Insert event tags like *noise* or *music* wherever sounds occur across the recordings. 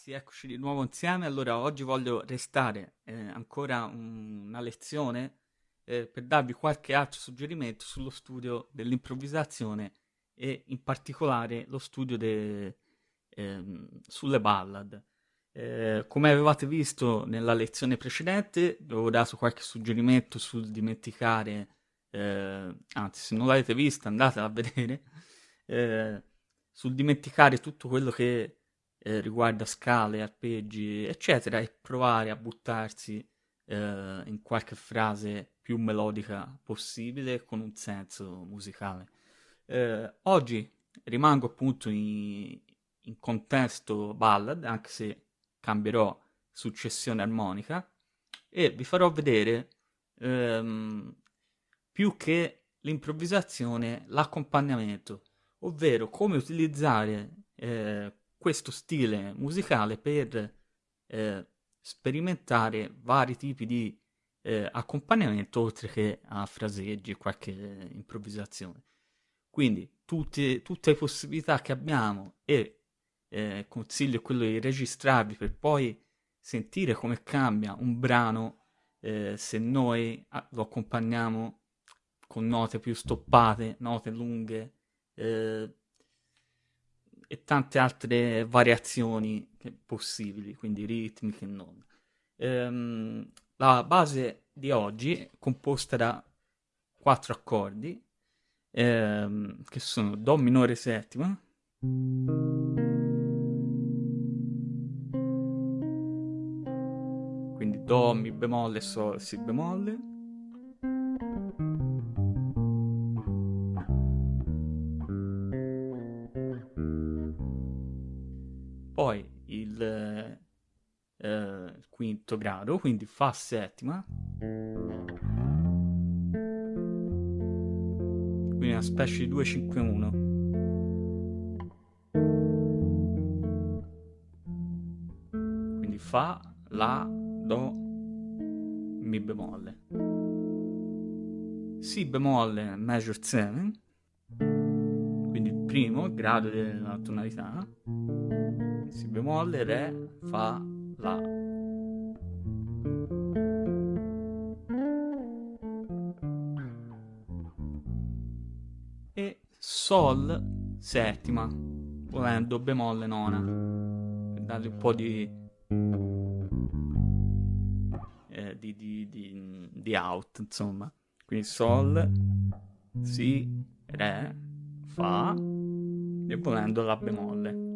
ragazzi, eccoci di nuovo insieme. Allora, oggi voglio restare eh, ancora un- una lezione eh, per darvi qualche altro suggerimento sullo studio dell'improvvisazione e in particolare lo studio de- ehm, sulle ballad. Eh, come avevate visto nella lezione precedente, vi avevo dato qualche suggerimento sul dimenticare, eh, anzi, se non l'avete vista, andatela a vedere, *laughs* eh, sul dimenticare tutto quello che eh, riguarda scale, arpeggi, eccetera, e provare a buttarsi eh, in qualche frase più melodica possibile con un senso musicale. Eh, oggi rimango appunto in, in contesto ballad, anche se cambierò successione armonica, e vi farò vedere ehm, più che l'improvvisazione, l'accompagnamento, ovvero come utilizzare eh, questo stile musicale per eh, sperimentare vari tipi di eh, accompagnamento oltre che a fraseggi e qualche improvvisazione. Quindi tutte, tutte le possibilità che abbiamo e eh, consiglio quello di registrarvi per poi sentire come cambia un brano eh, se noi ah, lo accompagniamo con note più stoppate, note lunghe eh, e tante altre variazioni possibili, quindi ritmiche e non. Ehm, la base di oggi è composta da quattro accordi ehm, che sono Do minore settima, Do, Mi bemolle, Sol, Si bemolle, poi il, eh, quinto grado, quindi Fa settima, quindi una specie di 2-5-1. Quindi Fa, La, Do, Mi bemolle. Si bemolle major 7, quindi il primo grado della tonalità. Si bemolle, Re, Fa, La. E Sol settima, volendo bemolle nona, per dargli un po' di, di, di, di, di out, insomma. Quindi Sol, Si, Re, Fa e volendo La bemolle.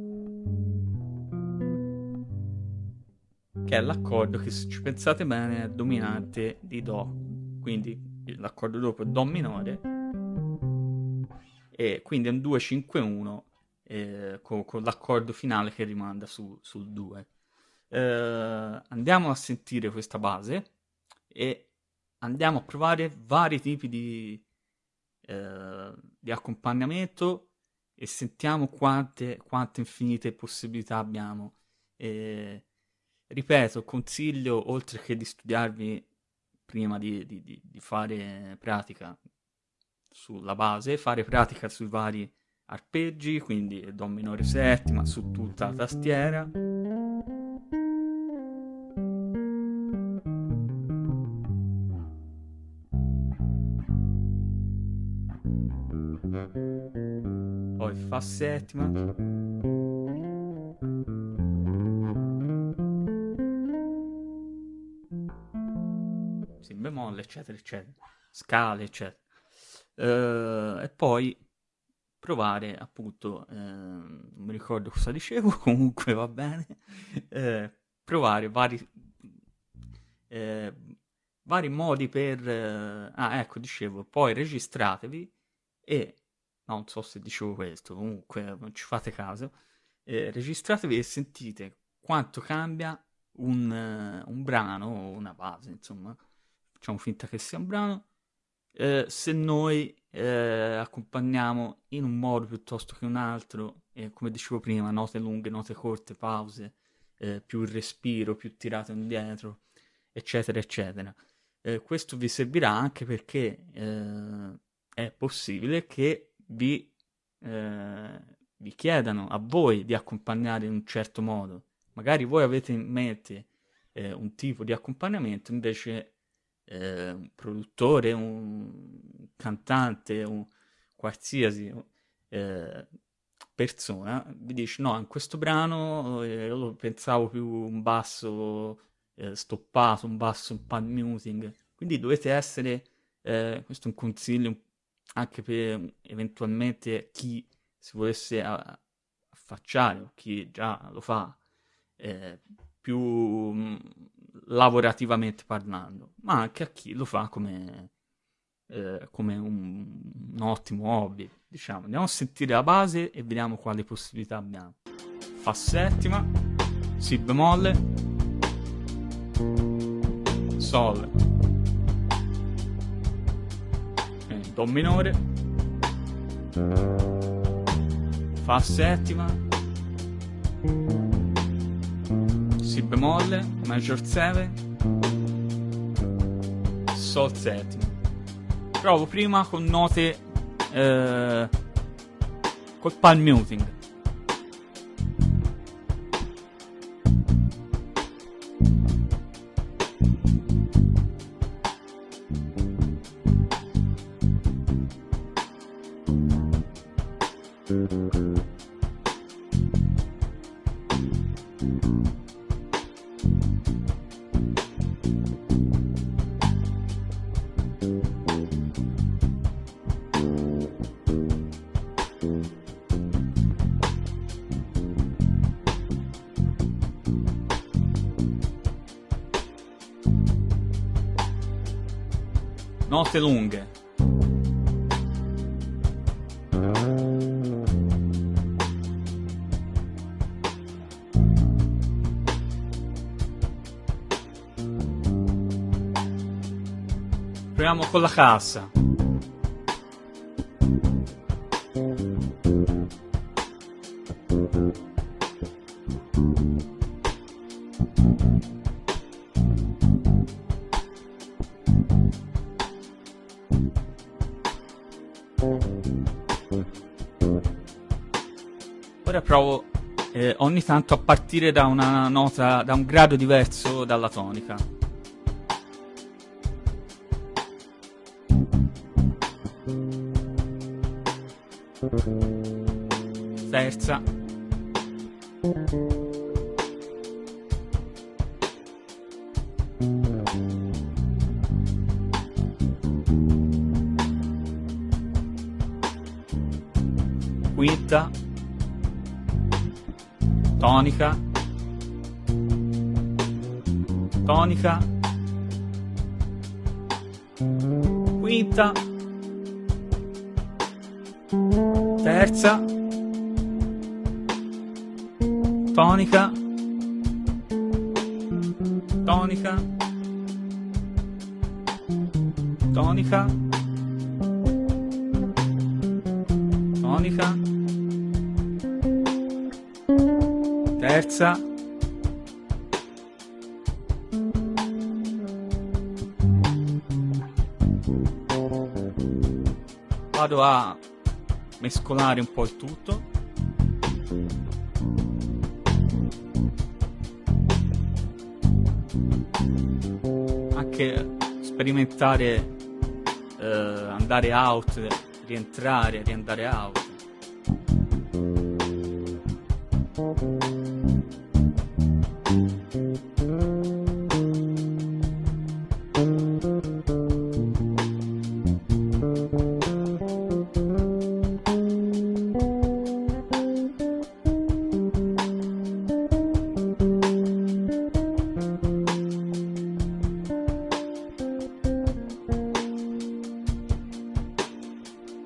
Che è l'accordo che se ci pensate bene è dominante di Do. Quindi l'accordo dopo è Do minore e quindi è un 2-5-1 eh, con, con, l'accordo finale che rimanda su, sul 2. Eh, andiamo a sentire questa base e andiamo a provare vari tipi di, eh, di accompagnamento e sentiamo quante, quante infinite possibilità abbiamo. E, ripeto, consiglio, oltre che di studiarvi prima di, di, di, fare pratica sulla base, fare pratica sui vari arpeggi, quindi Do minore settima su tutta la tastiera. Fa settima. Si bemolle, eccetera, eccetera. Scale, eccetera. Uh, e poi provare appunto, eh, non mi ricordo cosa dicevo, *laughs* comunque va bene, eh, provare vari, eh, vari modi per... ah, ecco, dicevo, poi registratevi e, non so se dicevo questo, comunque non ci fate caso, registratevi e sentite quanto cambia un, un brano o una base, insomma, facciamo finta che sia un brano, eh, se noi eh, accompagniamo in un modo piuttosto che un altro, come dicevo prima, note lunghe, note corte, pause, eh, più respiro, più tirato indietro, eccetera, eccetera. Eh, questo vi servirà anche perché eh, è possibile che vi, eh, vi chiedano a voi di accompagnare in un certo modo. Magari voi avete in mente eh, un tipo di accompagnamento, invece eh, un produttore, un cantante, un qualsiasi eh, persona, vi dice no, in questo brano eh, io pensavo più un basso eh, stoppato, un basso un pan muting, quindi dovete essere, eh, questo è un consiglio anche per eventualmente chi si volesse affacciare o chi già lo fa, eh, più mh, lavorativamente parlando, ma anche a chi lo fa come, eh, come un, un, ottimo hobby. Diciamo, andiamo a sentire la base e vediamo quali possibilità abbiamo. Fa settima, Si bemolle, Sol, Do minore, Fa settima, Si bemolle, Major 7, Sol settimo. Provo prima con note eh, col palm muting. Note lunghe. Proviamo con la cassa. Ora provo eh, ogni tanto a partire da una nota, da un grado diverso dalla tonica. Terza. Quinta. Tonica. Tonica. Quinta. Terza. Tonica. Tonica. Tonica. Tonica. Terza. Vado a mescolare un po' il tutto. Anche sperimentare, eh, andare out, rientrare, riandare out.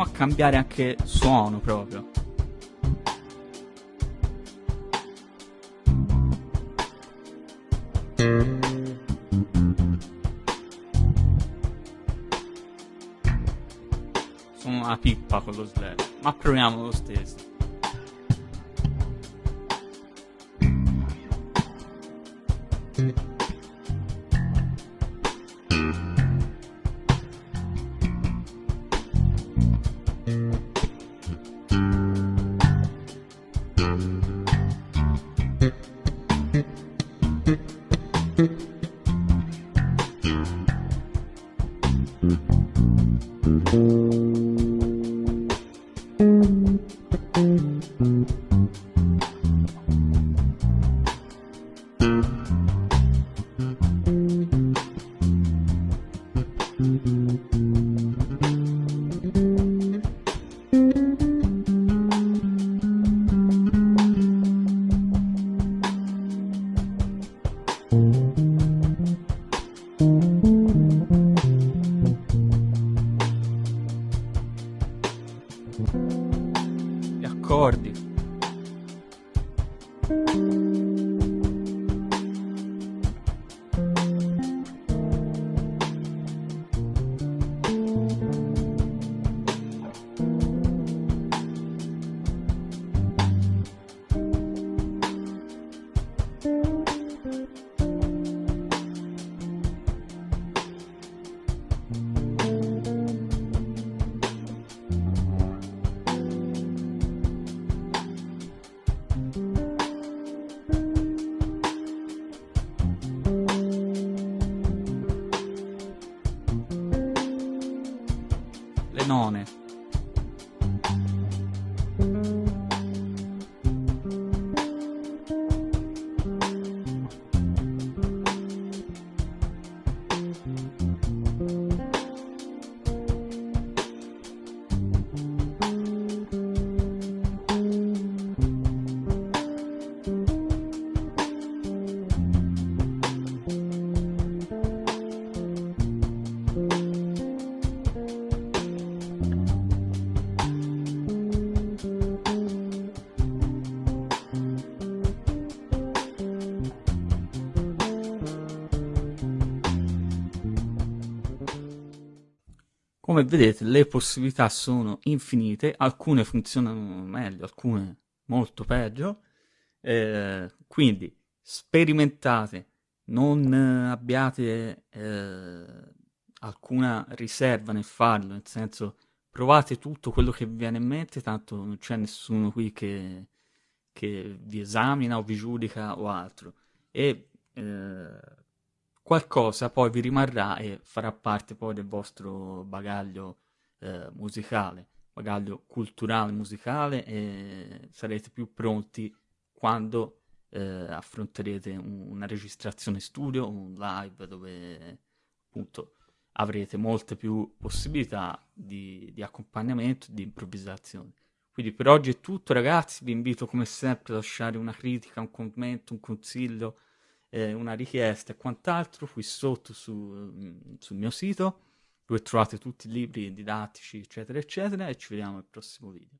proviamo a cambiare anche suono proprio. Sono una pippa con lo slash, ma proviamo lo stesso. Le none. Come vedete le possibilità sono infinite, alcune funzionano meglio, alcune molto peggio, eh, quindi sperimentate, non abbiate eh, alcuna riserva nel farlo, nel senso provate tutto quello che vi viene in mente, tanto non c'è nessuno qui che, che vi esamina o vi giudica o altro. E eh, qualcosa poi vi rimarrà e farà parte poi del vostro bagaglio eh, musicale, bagaglio culturale musicale e sarete più pronti quando eh, affronterete un, una registrazione studio, un live dove appunto avrete molte più possibilità di, di accompagnamento, di improvvisazione. Quindi per oggi è tutto ragazzi, vi invito come sempre a lasciare una critica, un commento, un consiglio eh, una richiesta e quant'altro qui sotto su, mm, sul mio sito dove trovate tutti i libri didattici eccetera eccetera e ci vediamo al prossimo video.